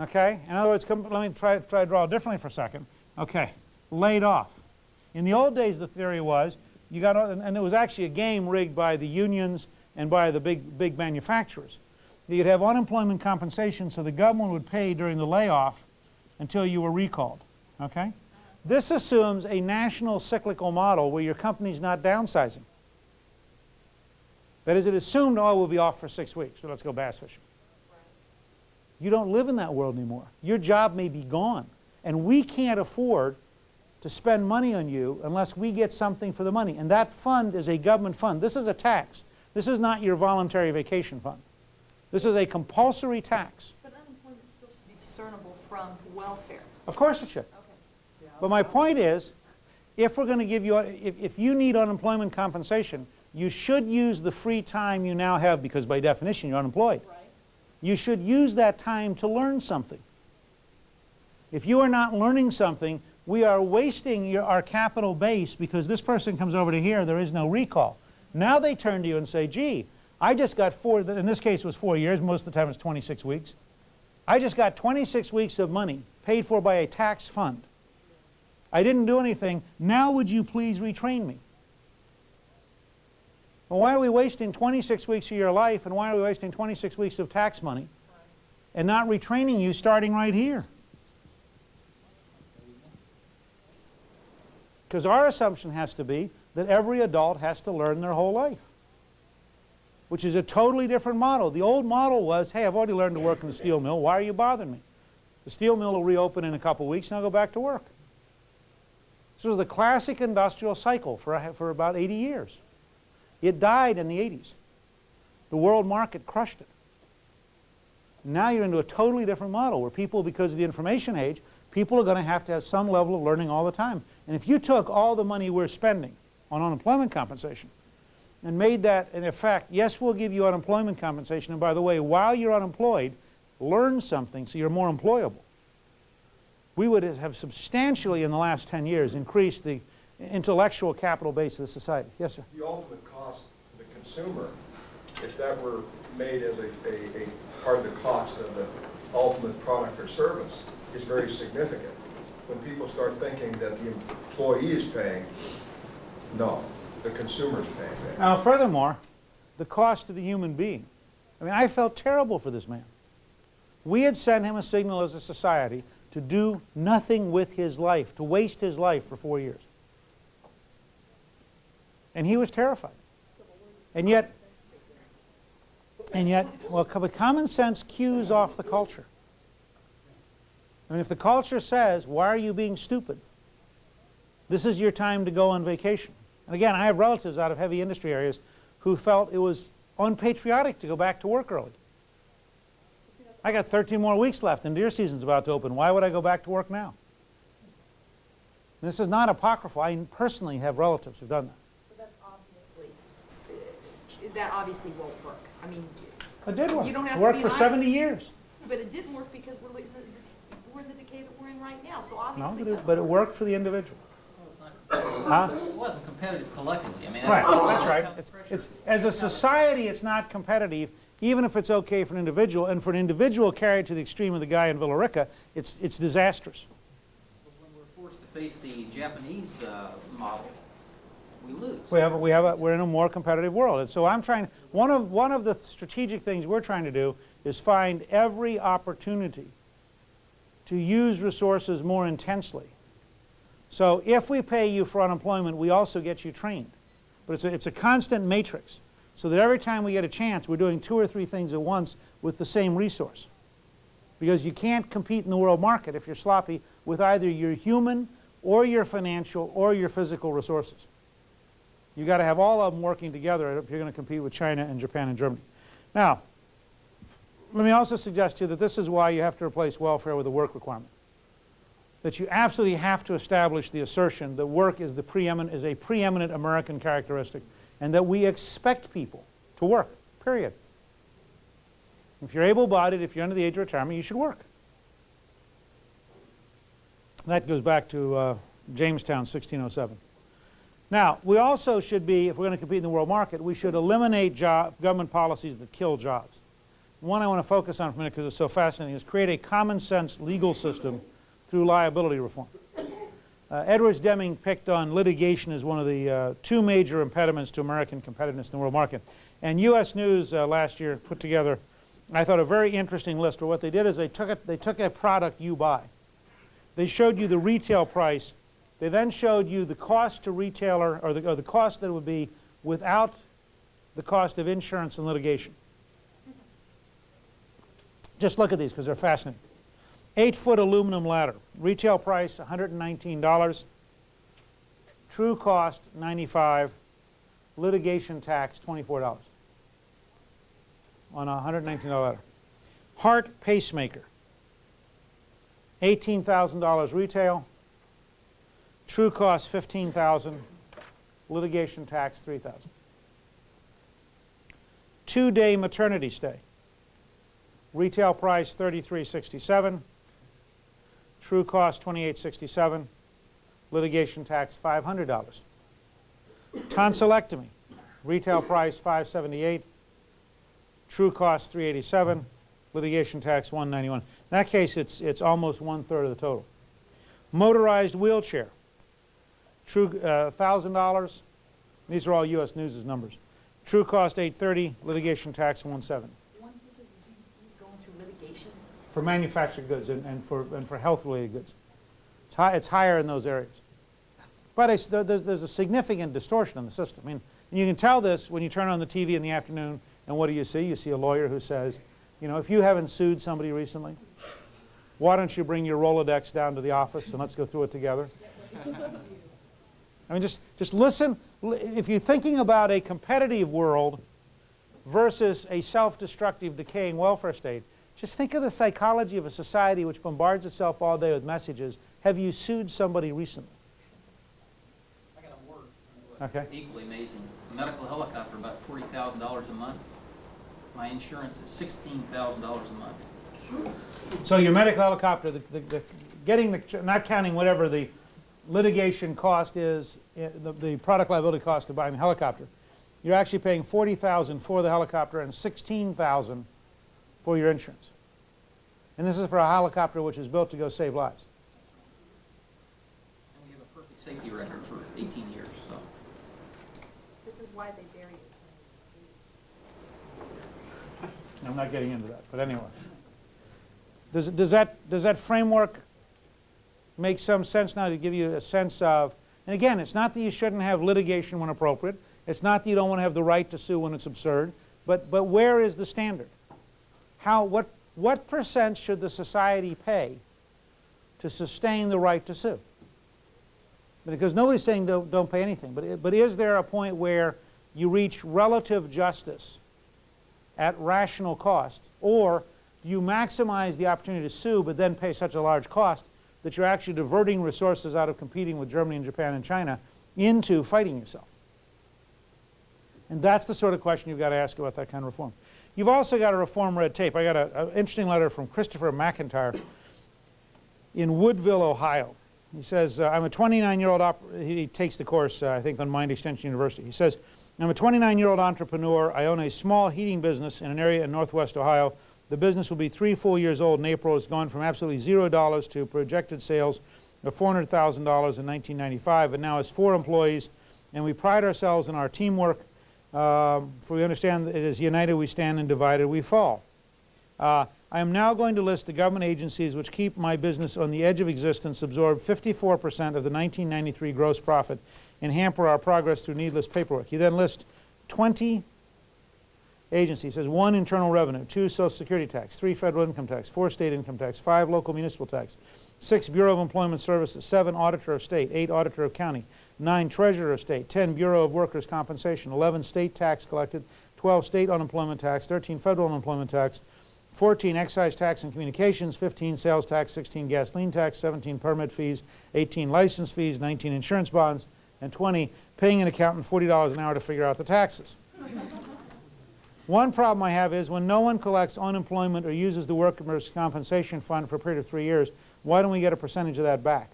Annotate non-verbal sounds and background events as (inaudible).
Okay? In other words, let me try, try to draw differently for a second. Okay, laid off. In the old days, the theory was you got, and it was actually a game rigged by the unions and by the big, big manufacturers. You'd have unemployment compensation so the government would pay during the layoff until you were recalled. Okay? This assumes a national cyclical model where your company's not downsizing. That is, it assumed, oh, we'll be off for six weeks, so let's go bass fishing. You don't live in that world anymore. Your job may be gone. And we can't afford to spend money on you unless we get something for the money. And that fund is a government fund. This is a tax. This is not your voluntary vacation fund. This is a compulsory tax. But unemployment still should be discernible from welfare. Of course it should. Okay. But my point is, if we're going to give you, if, if you need unemployment compensation, you should use the free time you now have because by definition you're unemployed. Right. You should use that time to learn something. If you are not learning something, we are wasting your, our capital base because this person comes over to here, there is no recall. Now they turn to you and say, gee, I just got four, in this case it was four years, most of the time it's 26 weeks. I just got 26 weeks of money paid for by a tax fund. I didn't do anything. Now would you please retrain me? Well, why are we wasting 26 weeks of your life and why are we wasting 26 weeks of tax money and not retraining you starting right here? Because our assumption has to be that every adult has to learn their whole life, which is a totally different model. The old model was, hey, I've already learned to work in the steel mill. Why are you bothering me? The steel mill will reopen in a couple weeks and I'll go back to work. This was the classic industrial cycle for, for about 80 years. It died in the 80s. The world market crushed it. Now you're into a totally different model where people, because of the information age, people are going to have to have some level of learning all the time. And if you took all the money we're spending on unemployment compensation and made that in effect, yes, we'll give you unemployment compensation, and by the way, while you're unemployed, learn something so you're more employable. We would have substantially in the last 10 years increased the intellectual capital base of the society. Yes, sir? The ultimate cost to the consumer, if that were made as a, a, a part of the cost of the ultimate product or service, is very significant. When people start thinking that the employee is paying, no, the consumer is paying that. Now, furthermore, the cost to the human being. I mean, I felt terrible for this man. We had sent him a signal as a society to do nothing with his life, to waste his life for four years. And he was terrified. And yet, and yet, well, common sense cues off the culture. I mean, if the culture says, why are you being stupid? This is your time to go on vacation. And again, I have relatives out of heavy industry areas who felt it was unpatriotic to go back to work early. I got 13 more weeks left and deer season's about to open. Why would I go back to work now? And this is not apocryphal. I personally have relatives who've done that. But that's obviously, uh, that obviously won't work. I mean, It did work. You don't have it to worked be for an 70 years. but it didn't work because we're, li- the- the- we're in the decay that we're in right now, so No, obviously but it it, doesn't but it work. worked for the individual. (coughs) Huh? It wasn't competitive collectively. I mean, Right, that's. that's right. It's, it's, as a society, it's not competitive, even if it's okay for an individual. And for an individual carried to the extreme of the guy in Villa Rica, it's, it's disastrous. When we're forced to face the Japanese uh, model, we lose. We have, we have a, we're in a more competitive world. And so I'm trying, one of, one of the strategic things we're trying to do is find every opportunity to use resources more intensely. So if we pay you for unemployment, we also get you trained. But it's a, it's a constant matrix. So that every time we get a chance, we're doing two or three things at once with the same resource. Because you can't compete in the world market if you're sloppy with either your human or your financial or your physical resources. You've got to have all of them working together if you're going to compete with China and Japan and Germany. Now, let me also suggest to you that this is why you have to replace welfare with a work requirement. That you absolutely have to establish the assertion that work is, the preeminent, is a preeminent American characteristic and that we expect people to work, period. If you're able-bodied, if you're under the age of retirement, you should work. That goes back to uh, Jamestown, 1607. Now, we also should be, if we're going to compete in the world market, we should eliminate job, government policies that kill jobs. one I want to focus on for a minute because it's so fascinating, is create a common sense legal system through liability reform. Uh, Edwards Deming picked on litigation as one of the uh, two major impediments to American competitiveness in the world market. And U.S. News uh, last year put together, I thought, a very interesting list where what they did is they took, it, they took a product you buy. They showed you the retail price. They then showed you the cost to retailer, or the, or the cost that it would be without the cost of insurance and litigation. Just look at these because they're fascinating. Eight foot aluminum ladder, retail price $119, true cost 95. litigation tax $24 on a $119 ladder. Heart pacemaker, $18,000 retail, true cost 15,000, litigation tax 3,000. Two-day maternity stay, retail price 33.67, true cost 28.67, litigation tax $500. Tonsillectomy, retail price 578, true cost 387, litigation tax 191. In that case, it's, it's almost one-third of the total. Motorized wheelchair, true uh, $1,000. These are all U.S. News' numbers. True cost 830, litigation tax 170. One thing is going through litigation. For manufactured goods and, and for, and for health-related goods. It's, high, it's higher in those areas. But it's, there's, there's a significant distortion in the system. I mean, and you can tell this when you turn on the TV in the afternoon, and what do you see? You see a lawyer who says, you know, if you haven't sued somebody recently, why don't you bring your Rolodex down to the office and let's go through it together? (laughs) I mean, just, just listen. If you're thinking about a competitive world versus a self-destructive, decaying welfare state, just think of the psychology of a society which bombards itself all day with messages. Have you sued somebody recently? I got a word. Okay. Equally amazing. A medical helicopter, about forty thousand dollars a month. My insurance is sixteen thousand dollars a month. So your medical helicopter, the, the, the, getting the, not counting whatever the litigation cost is, eh, the, the product liability cost of buying the helicopter, you're actually paying 40000 for the helicopter and 16000 for your insurance. And this is for a helicopter which is built to go save lives. And we have a perfect safety record for eighteen years, so. This is why they bury it. I'm not getting into that, but anyway. Does, does, that, does that framework make some sense now to give you a sense of, and again, it's not that you shouldn't have litigation when appropriate, it's not that you don't want to have the right to sue when it's absurd, but, but where is the standard? How, what, what percent should the society pay to sustain the right to sue? Because nobody's saying don't, don't pay anything, but, but is there a point where you reach relative justice at rational cost? Or you maximize the opportunity to sue but then pay such a large cost that you're actually diverting resources out of competing with Germany and Japan and China into fighting yourself? And that's the sort of question you've got to ask about that kind of reform. You've also got to reform red tape. I got an interesting letter from Christopher McIntyre in Woodville, Ohio. He says, uh, I'm a 29-year-old, he takes the course, uh, I think, on Mind Extension University. He says, I'm a 29-year-old entrepreneur. I own a small heating business in an area in northwest Ohio. The business will be three full years old in April. It's gone from absolutely zero dollars to projected sales of $400,000 in 1995, and now has four employees. And we pride ourselves in our teamwork. Um, for we understand that it is united we stand and divided we fall. Uh, I am now going to list the government agencies which keep my business on the edge of existence, absorb 54% of the 1993 gross profit, and hamper our progress through needless paperwork. He then lists 20 agencies. He says one internal revenue, two social security tax, three federal income tax, four state income tax, five local municipal tax, six Bureau of Employment Services, seven auditor of state, eight auditor of county, nine treasurer of state, 10 Bureau of Workers' Compensation, 11 state tax collected, 12 state unemployment tax, 13 federal unemployment tax, 14 excise tax and communications, 15 sales tax, 16 gasoline tax, 17 permit fees, 18 license fees, 19 insurance bonds, and 20 paying an accountant $40 an hour to figure out the taxes. One problem I have is when no one collects unemployment or uses the workers' compensation fund for a period of three years, why don't we get a percentage of that back?